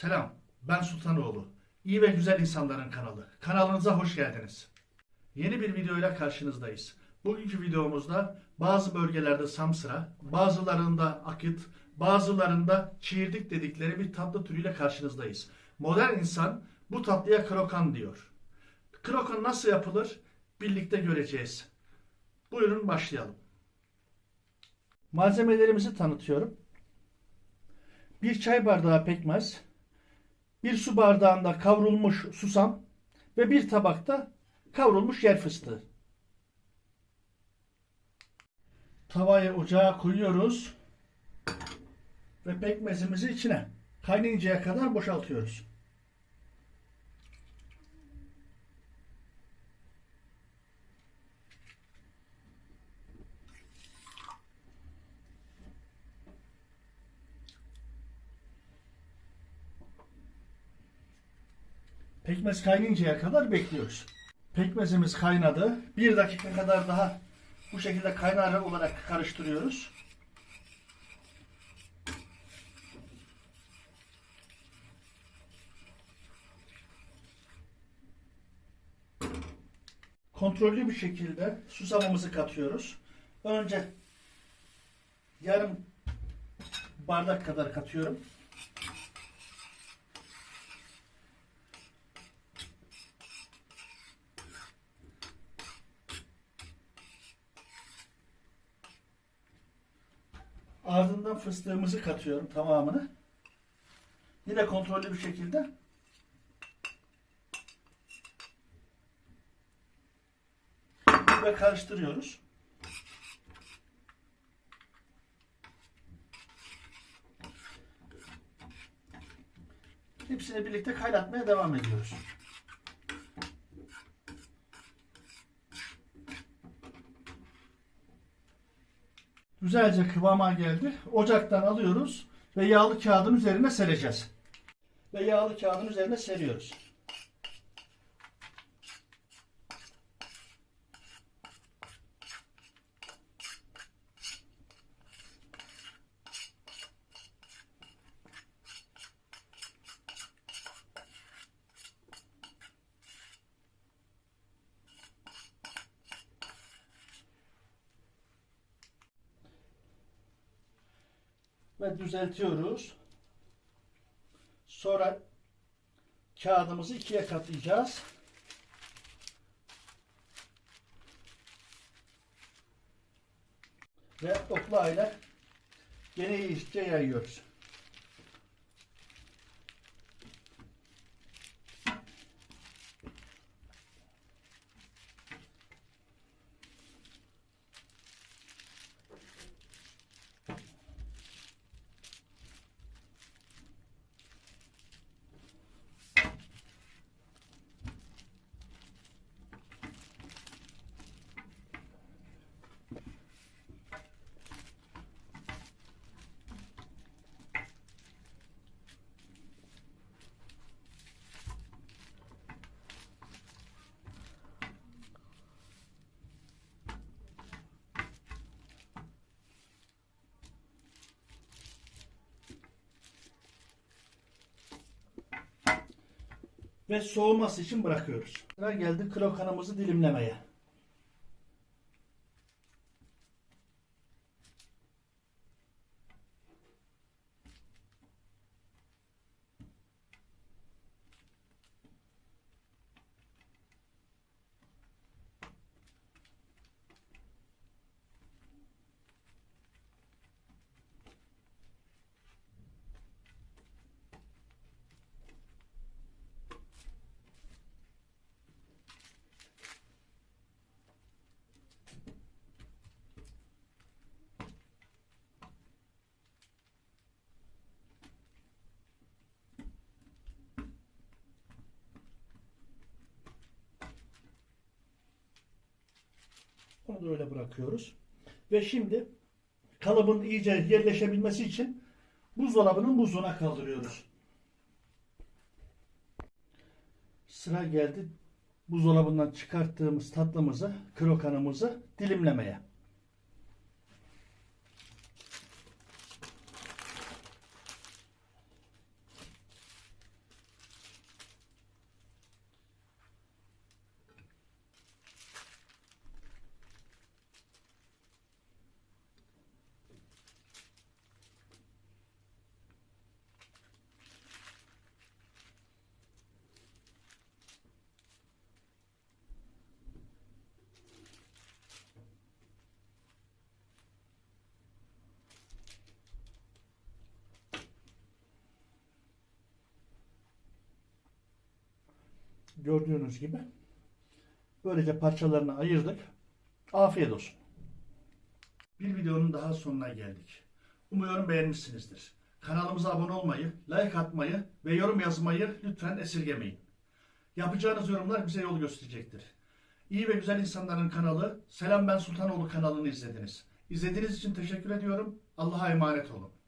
Selam, ben Sultanoğlu. İyi ve güzel insanların kanalı. Kanalınıza hoş geldiniz. Yeni bir videoyla karşınızdayız. Bugünkü videomuzda bazı bölgelerde samsıra, bazılarında akit, bazılarında çiğirdik dedikleri bir tatlı türüyle karşınızdayız. Modern insan bu tatlıya krokan diyor. Krokan nasıl yapılır? Birlikte göreceğiz. Buyurun başlayalım. Malzemelerimizi tanıtıyorum. Bir çay bardağı pekmez, bir su bardağında kavrulmuş susam ve bir tabakta kavrulmuş yer fıstığı. Tavayı ocağa koyuyoruz ve pekmezimizi içine kaynayıncaya kadar boşaltıyoruz. Pekmez kaynayıncaya kadar bekliyoruz. Pekmezimiz kaynadı. Bir dakika kadar daha bu şekilde kaynar olarak karıştırıyoruz. Kontrollü bir şekilde susamımızı katıyoruz. Önce yarım bardak kadar katıyorum. Ardından fıstığımızı katıyorum tamamını. Yine kontrollü bir şekilde. Ve karıştırıyoruz. Hepsini birlikte kaynatmaya devam ediyoruz. Güzelce kıvama geldi. Ocaktan alıyoruz ve yağlı kağıdın üzerine sereceğiz. Ve yağlı kağıdın üzerine seriyoruz. Ve düzeltiyoruz. Sonra kağıdımızı ikiye katlayacağız. Ve okla ile gene iyice yayıyoruz. Ve soğuması için bırakıyoruz. Sıra geldi krokanımızı dilimlemeye. Onu da öyle bırakıyoruz. Ve şimdi kalıbın iyice yerleşebilmesi için buzdolabının buzluğuna kaldırıyoruz. Sıra geldi buzdolabından çıkarttığımız tatlımızı, krokanımızı dilimlemeye. Gördüğünüz gibi. Böylece parçalarını ayırdık. Afiyet olsun. Bir videonun daha sonuna geldik. Umuyorum beğenmişsinizdir. Kanalımıza abone olmayı, like atmayı ve yorum yazmayı lütfen esirgemeyin. Yapacağınız yorumlar bize yol gösterecektir. İyi ve Güzel İnsanların kanalı Selam Ben Sultanoğlu kanalını izlediniz. İzlediğiniz için teşekkür ediyorum. Allah'a emanet olun.